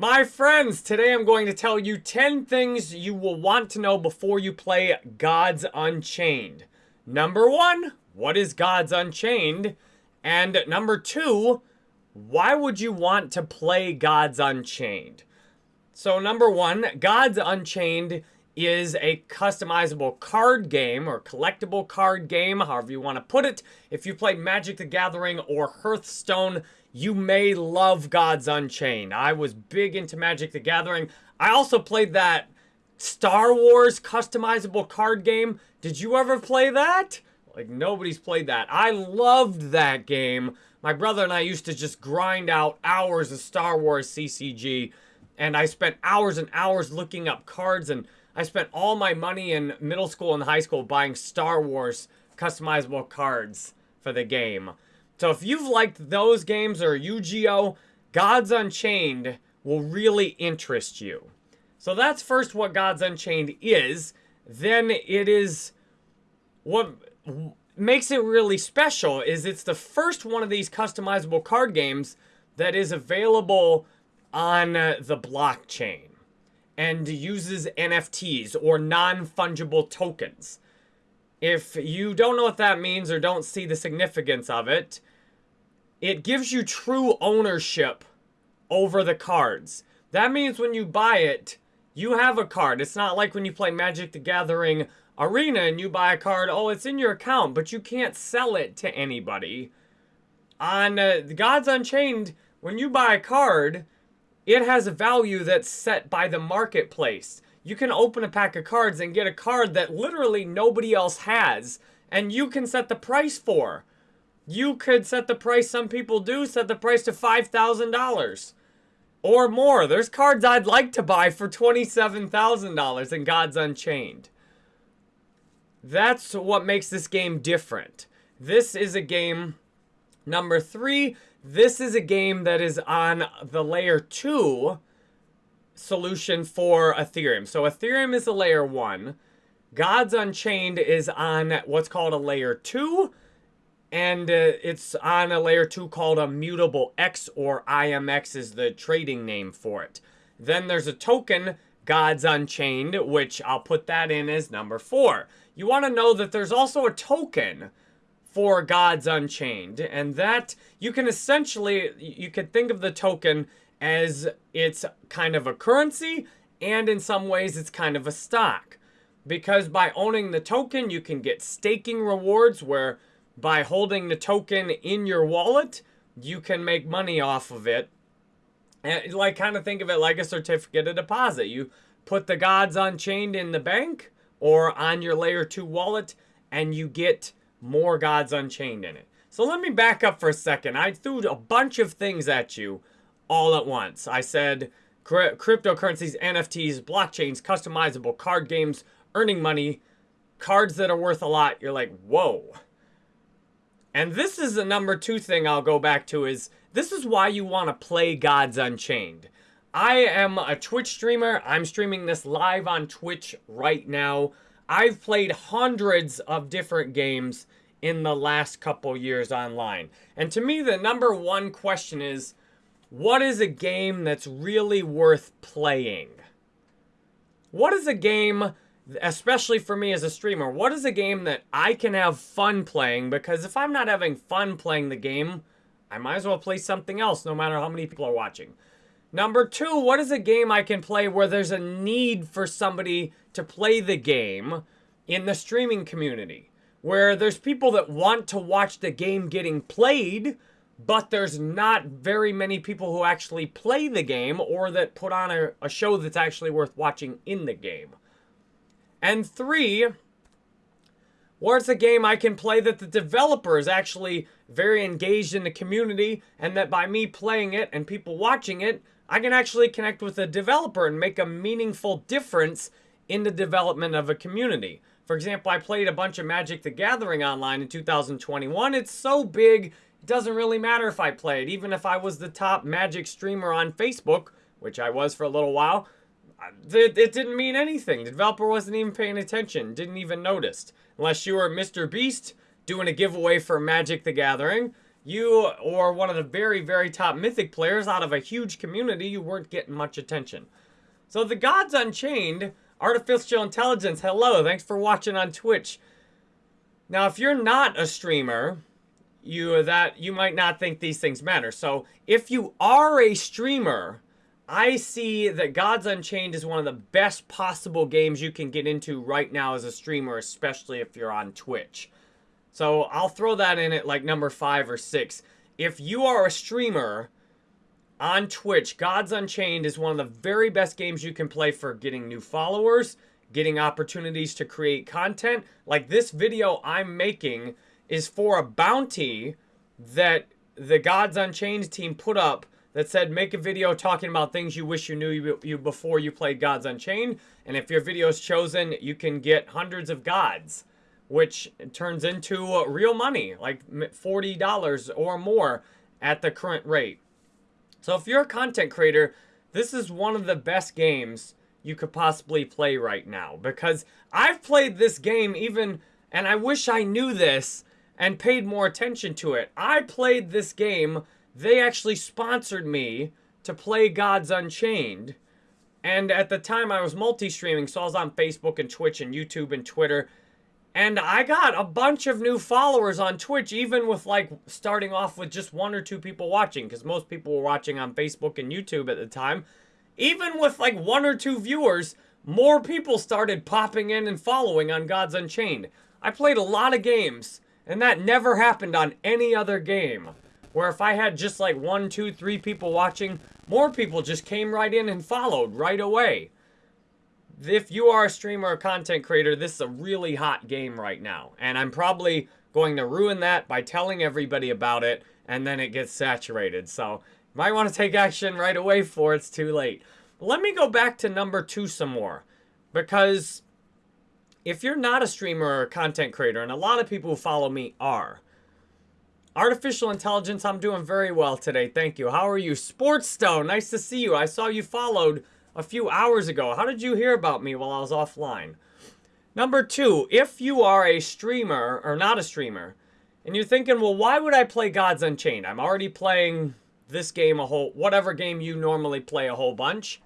My friends, today I'm going to tell you 10 things you will want to know before you play Gods Unchained. Number one, what is Gods Unchained? And number two, why would you want to play Gods Unchained? So, number one, Gods Unchained is a customizable card game or collectible card game, however you want to put it. If you played Magic the Gathering or Hearthstone, you may love Gods Unchained. I was big into Magic the Gathering. I also played that Star Wars customizable card game. Did you ever play that? Like, nobody's played that. I loved that game. My brother and I used to just grind out hours of Star Wars CCG. And I spent hours and hours looking up cards. And I spent all my money in middle school and high school buying Star Wars customizable cards for the game. So if you've liked those games or Yu-Gi-Oh, Gods Unchained will really interest you. So that's first what Gods Unchained is. Then it is what makes it really special is it's the first one of these customizable card games that is available on uh, the blockchain and uses NFTs or non-fungible tokens. If you don't know what that means or don't see the significance of it, it gives you true ownership over the cards. That means when you buy it, you have a card. It's not like when you play Magic the Gathering Arena and you buy a card, oh, it's in your account, but you can't sell it to anybody. On uh, Gods Unchained, when you buy a card, it has a value that's set by the marketplace. You can open a pack of cards and get a card that literally nobody else has, and you can set the price for. You could set the price, some people do, set the price to $5,000 or more. There's cards I'd like to buy for $27,000 in Gods Unchained. That's what makes this game different. This is a game, number three, this is a game that is on the layer two solution for Ethereum. So Ethereum is a layer one. Gods Unchained is on what's called a layer two and uh, it's on a layer 2 called Immutable X or IMX is the trading name for it. Then there's a token, Gods Unchained, which I'll put that in as number 4. You want to know that there's also a token for Gods Unchained, and that you can essentially, you could think of the token as it's kind of a currency, and in some ways it's kind of a stock. Because by owning the token, you can get staking rewards where by holding the token in your wallet, you can make money off of it. And like kind of think of it like a certificate of deposit. You put the gods unchained in the bank or on your layer 2 wallet and you get more gods unchained in it. So let me back up for a second. I threw a bunch of things at you all at once. I said cryptocurrencies, NFTs, blockchains, customizable card games, earning money, cards that are worth a lot. You're like, whoa. And this is the number two thing I'll go back to is this is why you want to play Gods Unchained. I am a Twitch streamer. I'm streaming this live on Twitch right now. I've played hundreds of different games in the last couple years online. And to me, the number one question is, what is a game that's really worth playing? What is a game especially for me as a streamer, what is a game that I can have fun playing? Because if I'm not having fun playing the game, I might as well play something else no matter how many people are watching. Number two, what is a game I can play where there's a need for somebody to play the game in the streaming community? Where there's people that want to watch the game getting played, but there's not very many people who actually play the game or that put on a, a show that's actually worth watching in the game. And three, where's a game I can play that the developer is actually very engaged in the community and that by me playing it and people watching it, I can actually connect with the developer and make a meaningful difference in the development of a community. For example, I played a bunch of Magic the Gathering online in 2021. It's so big, doesn't really matter if I play it. Even if I was the top Magic streamer on Facebook, which I was for a little while, it, it didn't mean anything. The developer wasn't even paying attention, didn't even notice. Unless you were Mr. Beast doing a giveaway for Magic the Gathering, you or one of the very, very top Mythic players out of a huge community, you weren't getting much attention. So the Gods Unchained, Artificial Intelligence, hello, thanks for watching on Twitch. Now, if you're not a streamer, you that you might not think these things matter. So if you are a streamer, I see that Gods Unchained is one of the best possible games you can get into right now as a streamer, especially if you're on Twitch. So I'll throw that in at like number five or six. If you are a streamer on Twitch, Gods Unchained is one of the very best games you can play for getting new followers, getting opportunities to create content. Like this video I'm making is for a bounty that the Gods Unchained team put up that said make a video talking about things you wish you knew you, before you played Gods Unchained. And if your video is chosen, you can get hundreds of gods, which turns into real money, like $40 or more at the current rate. So if you're a content creator, this is one of the best games you could possibly play right now because I've played this game even, and I wish I knew this and paid more attention to it. I played this game they actually sponsored me to play Gods Unchained. And at the time, I was multi-streaming, so I was on Facebook and Twitch and YouTube and Twitter. And I got a bunch of new followers on Twitch, even with like starting off with just one or two people watching, because most people were watching on Facebook and YouTube at the time. Even with like one or two viewers, more people started popping in and following on Gods Unchained. I played a lot of games, and that never happened on any other game. Where if I had just like one, two, three people watching, more people just came right in and followed right away. If you are a streamer or content creator, this is a really hot game right now. And I'm probably going to ruin that by telling everybody about it, and then it gets saturated. So, might want to take action right away before it's too late. Let me go back to number two some more. Because if you're not a streamer or a content creator, and a lot of people who follow me are, Artificial intelligence, I'm doing very well today. Thank you. How are you? Sportstone, nice to see you. I saw you followed a few hours ago. How did you hear about me while I was offline? Number two, if you are a streamer, or not a streamer, and you're thinking, well, why would I play Gods Unchained? I'm already playing this game a whole, whatever game you normally play a whole bunch.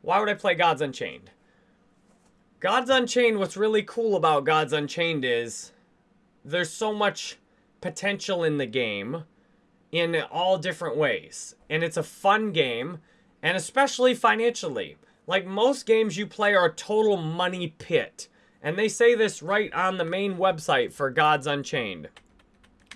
Why would I play Gods Unchained? Gods Unchained, what's really cool about Gods Unchained is there's so much potential in the game in all different ways. And it's a fun game, and especially financially. Like most games you play are a total money pit. And they say this right on the main website for Gods Unchained.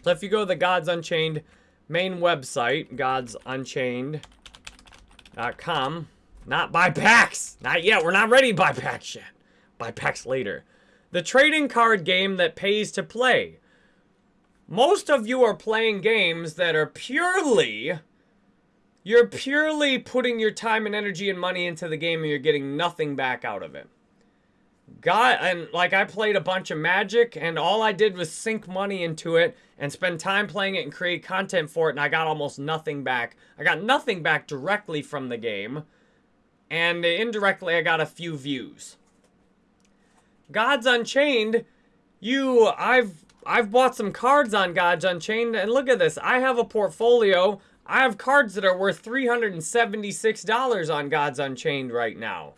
So if you go to the Gods Unchained main website, godsunchained.com, not buy packs. Not yet. We're not ready to buy packs yet. Buy packs later. The trading card game that pays to play. Most of you are playing games that are purely... You're purely putting your time and energy and money into the game and you're getting nothing back out of it. God, and like I played a bunch of Magic and all I did was sink money into it and spend time playing it and create content for it and I got almost nothing back. I got nothing back directly from the game and indirectly I got a few views. Gods Unchained, you, I've I've bought some cards on Gods Unchained, and look at this. I have a portfolio. I have cards that are worth $376 on Gods Unchained right now.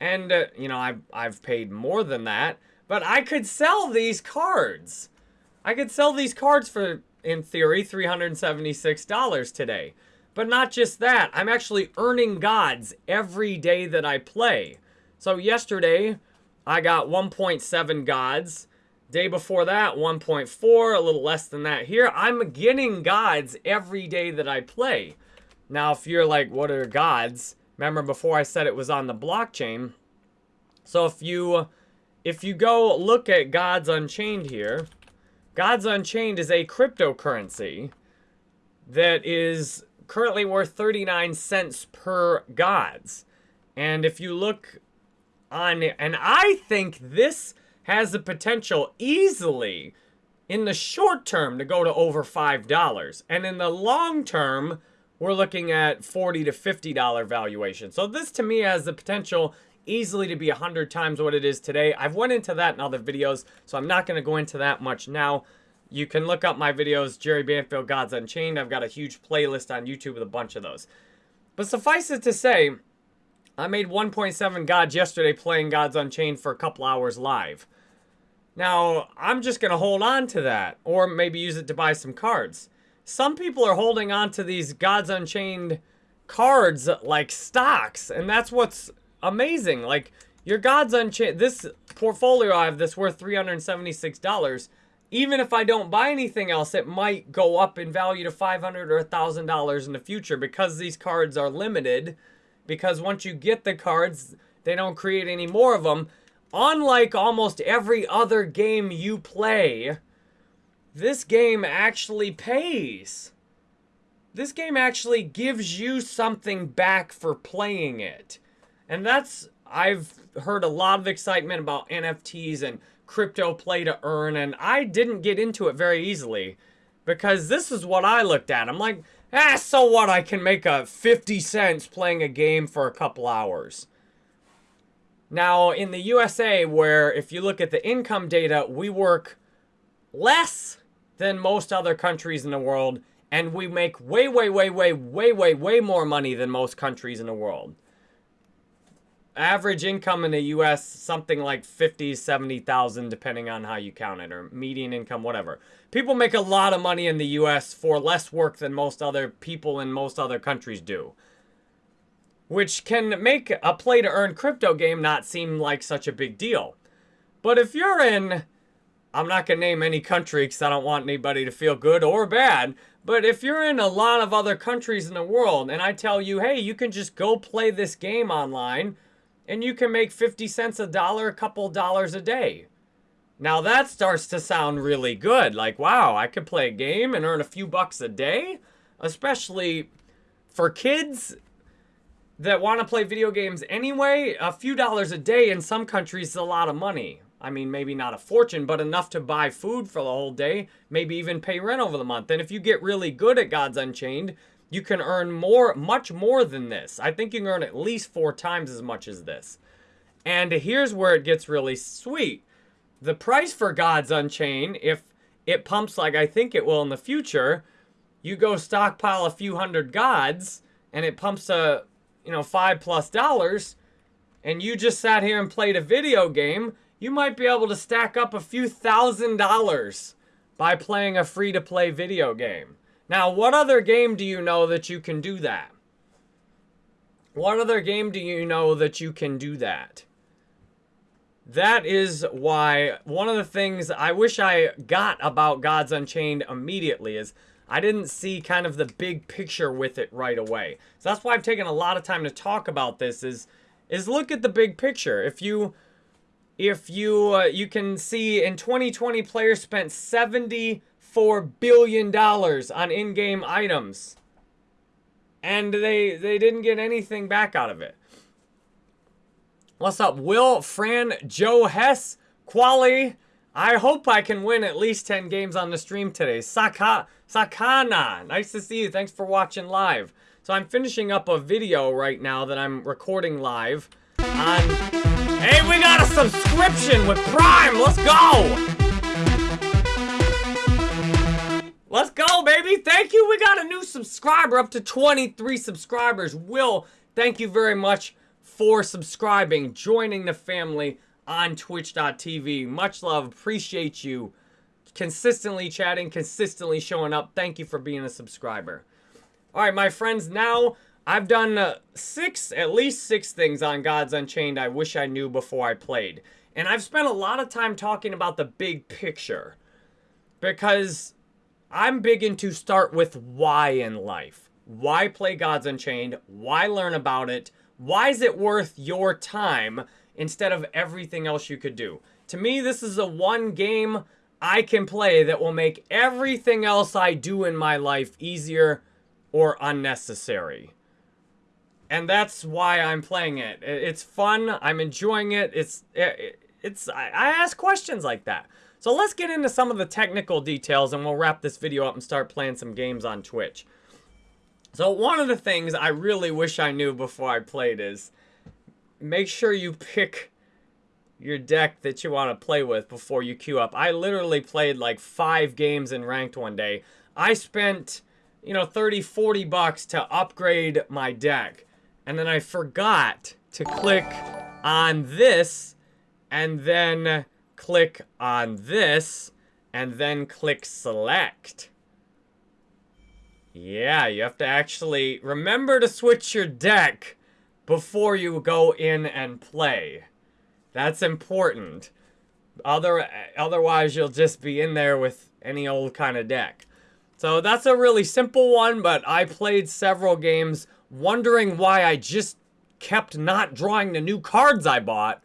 And, uh, you know, I've, I've paid more than that. But I could sell these cards. I could sell these cards for, in theory, $376 today. But not just that. I'm actually earning gods every day that I play. So yesterday, I got 1.7 gods. Day before that, 1.4, a little less than that here. I'm getting gods every day that I play. Now, if you're like, what are gods? Remember before I said it was on the blockchain. So if you if you go look at Gods Unchained here, Gods Unchained is a cryptocurrency that is currently worth 39 cents per gods. And if you look on, and I think this has the potential easily in the short term to go to over $5. And in the long term, we're looking at 40 to $50 valuation. So this to me has the potential easily to be 100 times what it is today. I've went into that in other videos, so I'm not going to go into that much now. You can look up my videos, Jerry Banfield, Gods Unchained. I've got a huge playlist on YouTube with a bunch of those. But suffice it to say, I made 1.7 gods yesterday playing Gods Unchained for a couple hours live. Now, I'm just going to hold on to that, or maybe use it to buy some cards. Some people are holding on to these Gods Unchained cards like stocks, and that's what's amazing. Like, your Gods Unchained, this portfolio I have this worth $376. Even if I don't buy anything else, it might go up in value to 500 or $1,000 in the future because these cards are limited. Because once you get the cards, they don't create any more of them. Unlike almost every other game you play, this game actually pays. This game actually gives you something back for playing it. And that's, I've heard a lot of excitement about NFTs and crypto play to earn, and I didn't get into it very easily because this is what I looked at. I'm like, ah, so what? I can make a 50 cents playing a game for a couple hours. Now, in the USA, where if you look at the income data, we work less than most other countries in the world, and we make way, way, way, way, way, way, way more money than most countries in the world. Average income in the U.S. something like 50, 70,000, depending on how you count it, or median income, whatever. People make a lot of money in the U.S. for less work than most other people in most other countries do which can make a play to earn crypto game not seem like such a big deal. But if you're in, I'm not going to name any country because I don't want anybody to feel good or bad, but if you're in a lot of other countries in the world and I tell you, hey, you can just go play this game online and you can make 50 cents a dollar, a couple dollars a day. Now that starts to sound really good. Like, wow, I could play a game and earn a few bucks a day, especially for kids that want to play video games anyway, a few dollars a day in some countries is a lot of money. I mean, maybe not a fortune, but enough to buy food for the whole day, maybe even pay rent over the month. And if you get really good at Gods Unchained, you can earn more, much more than this. I think you can earn at least four times as much as this. And here's where it gets really sweet. The price for Gods Unchained, if it pumps like I think it will in the future, you go stockpile a few hundred gods, and it pumps a you know, five plus dollars, and you just sat here and played a video game, you might be able to stack up a few thousand dollars by playing a free-to-play video game. Now, what other game do you know that you can do that? What other game do you know that you can do that? That is why one of the things I wish I got about Gods Unchained immediately is I didn't see kind of the big picture with it right away. So that's why I've taken a lot of time to talk about this is is look at the big picture. If you if you uh, you can see in 2020 players spent 74 billion dollars on in-game items and they they didn't get anything back out of it. What's up, Will, Fran, Joe Hess, Quali, I hope I can win at least 10 games on the stream today. Saka, Sakana, nice to see you. Thanks for watching live. So I'm finishing up a video right now that I'm recording live on... Hey, we got a subscription with Prime! Let's go! Let's go, baby! Thank you! We got a new subscriber, up to 23 subscribers. Will, thank you very much for subscribing, joining the family on twitch.tv. Much love. Appreciate you consistently chatting, consistently showing up. Thank you for being a subscriber. All right, my friends, now I've done uh, six, at least six things on Gods Unchained I wish I knew before I played. And I've spent a lot of time talking about the big picture because I'm big into start with why in life. Why play Gods Unchained? Why learn about it? Why is it worth your time? instead of everything else you could do. To me, this is the one game I can play that will make everything else I do in my life easier or unnecessary. And that's why I'm playing it. It's fun. I'm enjoying it. It's it's I ask questions like that. So let's get into some of the technical details and we'll wrap this video up and start playing some games on Twitch. So one of the things I really wish I knew before I played is make sure you pick your deck that you want to play with before you queue up. I literally played like five games in ranked one day. I spent, you know, 30, 40 bucks to upgrade my deck. And then I forgot to click on this and then click on this and then click select. Yeah, you have to actually remember to switch your deck before you go in and play. That's important. Other, otherwise, you'll just be in there with any old kind of deck. So that's a really simple one, but I played several games wondering why I just kept not drawing the new cards I bought.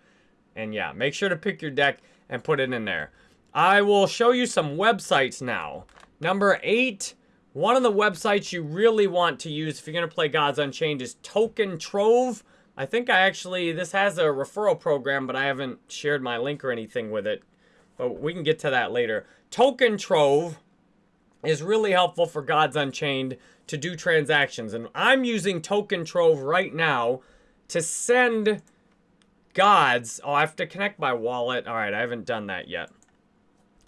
And yeah, make sure to pick your deck and put it in there. I will show you some websites now. Number eight, one of the websites you really want to use if you're going to play Gods Unchained is Token Trove. I think I actually, this has a referral program, but I haven't shared my link or anything with it. But we can get to that later. Token Trove is really helpful for Gods Unchained to do transactions. And I'm using Token Trove right now to send gods. Oh, I have to connect my wallet. All right, I haven't done that yet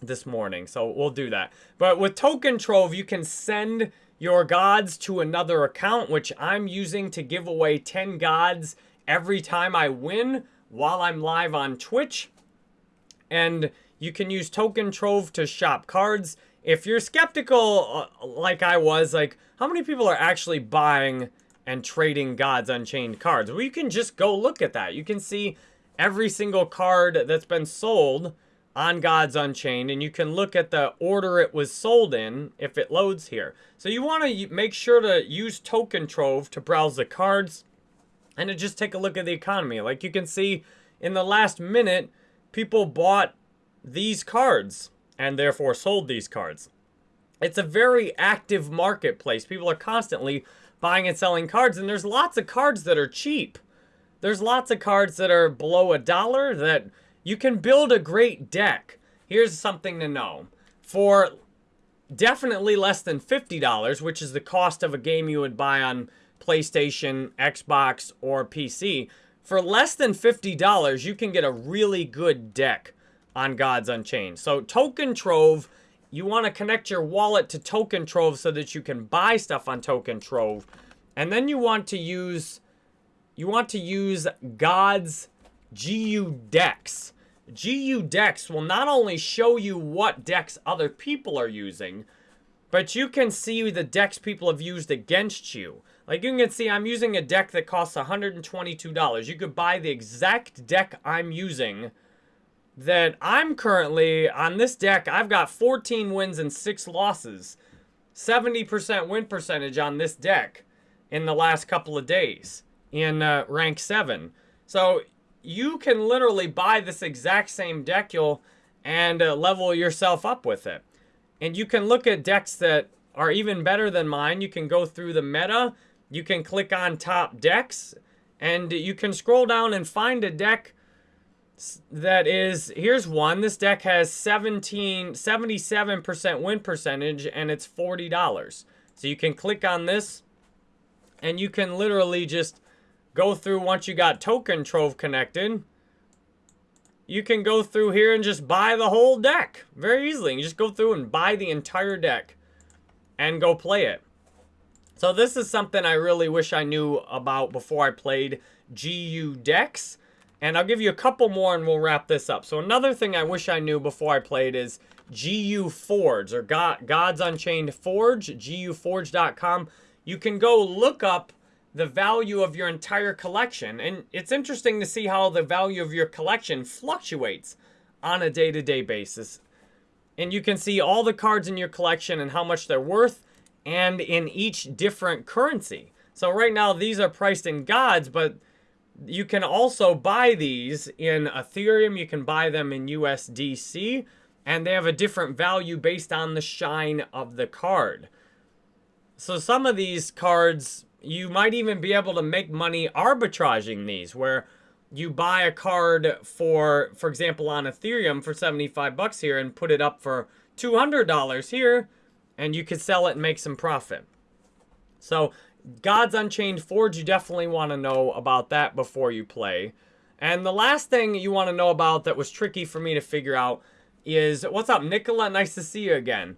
this morning, so we'll do that. But with Token Trove, you can send your gods to another account, which I'm using to give away 10 gods every time I win while I'm live on Twitch. And you can use Token Trove to shop cards. If you're skeptical, uh, like I was, like, how many people are actually buying and trading Gods Unchained cards? Well, you can just go look at that. You can see every single card that's been sold on Gods Unchained, and you can look at the order it was sold in if it loads here. So you want to make sure to use Token Trove to browse the cards and to just take a look at the economy. Like you can see in the last minute, people bought these cards and therefore sold these cards. It's a very active marketplace. People are constantly buying and selling cards, and there's lots of cards that are cheap. There's lots of cards that are below a dollar that you can build a great deck. Here's something to know. For definitely less than $50, which is the cost of a game you would buy on PlayStation, Xbox, or PC, for less than $50, you can get a really good deck on Gods Unchained. So Token Trove, you want to connect your wallet to Token Trove so that you can buy stuff on Token Trove. And then you want to use you want to use Gods GU decks. GU decks will not only show you what decks other people are using, but you can see the decks people have used against you. Like you can see I'm using a deck that costs $122. You could buy the exact deck I'm using that I'm currently, on this deck, I've got 14 wins and 6 losses. 70% win percentage on this deck in the last couple of days in uh, rank 7. So you can literally buy this exact same deck you'll and uh, level yourself up with it. And you can look at decks that are even better than mine. You can go through the meta. You can click on top decks. And you can scroll down and find a deck that is, here's one. This deck has 17, 77% win percentage and it's $40. So you can click on this and you can literally just go through once you got Token Trove connected. You can go through here and just buy the whole deck very easily. You just go through and buy the entire deck and go play it. So this is something I really wish I knew about before I played GU decks. And I'll give you a couple more and we'll wrap this up. So another thing I wish I knew before I played is GU Forge or God, Gods Unchained Forge, guforge.com. You can go look up the value of your entire collection. And it's interesting to see how the value of your collection fluctuates on a day-to-day -day basis. And you can see all the cards in your collection and how much they're worth and in each different currency. So right now, these are priced in gods, but you can also buy these in Ethereum. You can buy them in USDC. And they have a different value based on the shine of the card. So some of these cards, you might even be able to make money arbitraging these. Where you buy a card for, for example, on Ethereum for 75 bucks here and put it up for $200 here. And you could sell it and make some profit. So Gods Unchained Forge, you definitely want to know about that before you play. And the last thing you want to know about that was tricky for me to figure out is what's up, Nicola? Nice to see you again.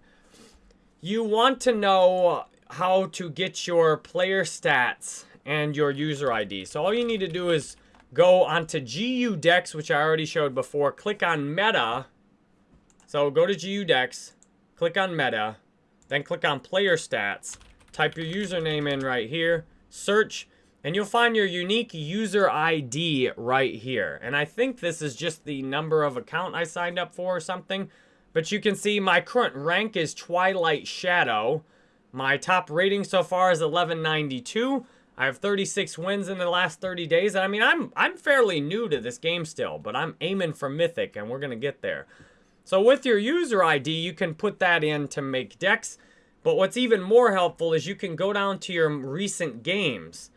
You want to know how to get your player stats and your user ID. So all you need to do is go onto GU Decks, which I already showed before. Click on Meta. So go to GU Decks, click on Meta, then click on Player Stats. Type your username in right here, search, and you'll find your unique user ID right here. And I think this is just the number of account I signed up for or something. But you can see my current rank is Twilight Shadow. My top rating so far is 1192. I have 36 wins in the last 30 days. And I mean, I'm I'm fairly new to this game still, but I'm aiming for Mythic, and we're going to get there. So with your user ID, you can put that in to make decks. But what's even more helpful is you can go down to your recent games.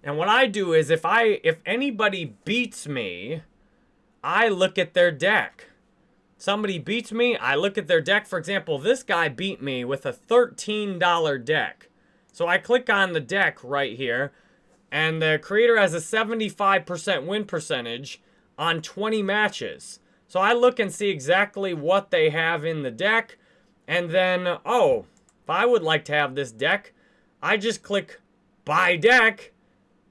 And what I do is if I if anybody beats me, I look at their deck. Somebody beats me, I look at their deck. For example, this guy beat me with a $13 deck. So I click on the deck right here, and the creator has a 75% win percentage on 20 matches. So I look and see exactly what they have in the deck, and then, oh, if I would like to have this deck, I just click buy deck,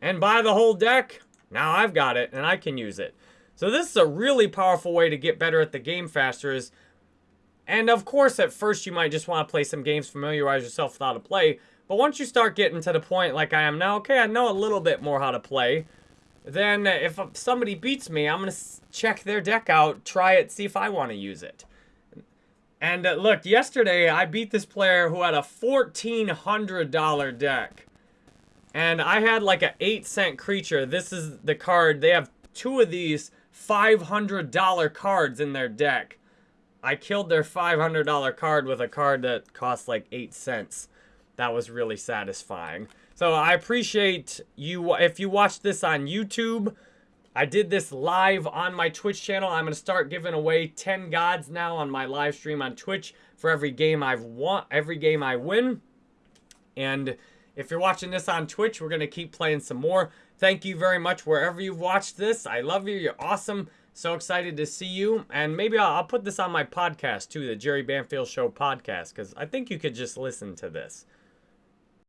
and buy the whole deck. Now I've got it and I can use it. So this is a really powerful way to get better at the game faster is, and of course at first you might just want to play some games, familiarize yourself with how to play, but once you start getting to the point like I am now, okay, I know a little bit more how to play, then if somebody beats me, I'm going to check their deck out, try it, see if I want to use it. And uh, look, yesterday I beat this player who had a $1,400 deck. And I had like an 8 cent creature. This is the card. They have two of these $500 cards in their deck. I killed their $500 card with a card that cost like 8 cents. That was really satisfying. So I appreciate you. If you watch this on YouTube, I did this live on my Twitch channel. I'm going to start giving away 10 gods now on my live stream on Twitch for every game I've won, every game I win. And if you're watching this on Twitch, we're going to keep playing some more. Thank you very much wherever you've watched this. I love you. You're awesome. So excited to see you. And maybe I'll, I'll put this on my podcast too, the Jerry Banfield Show podcast, because I think you could just listen to this.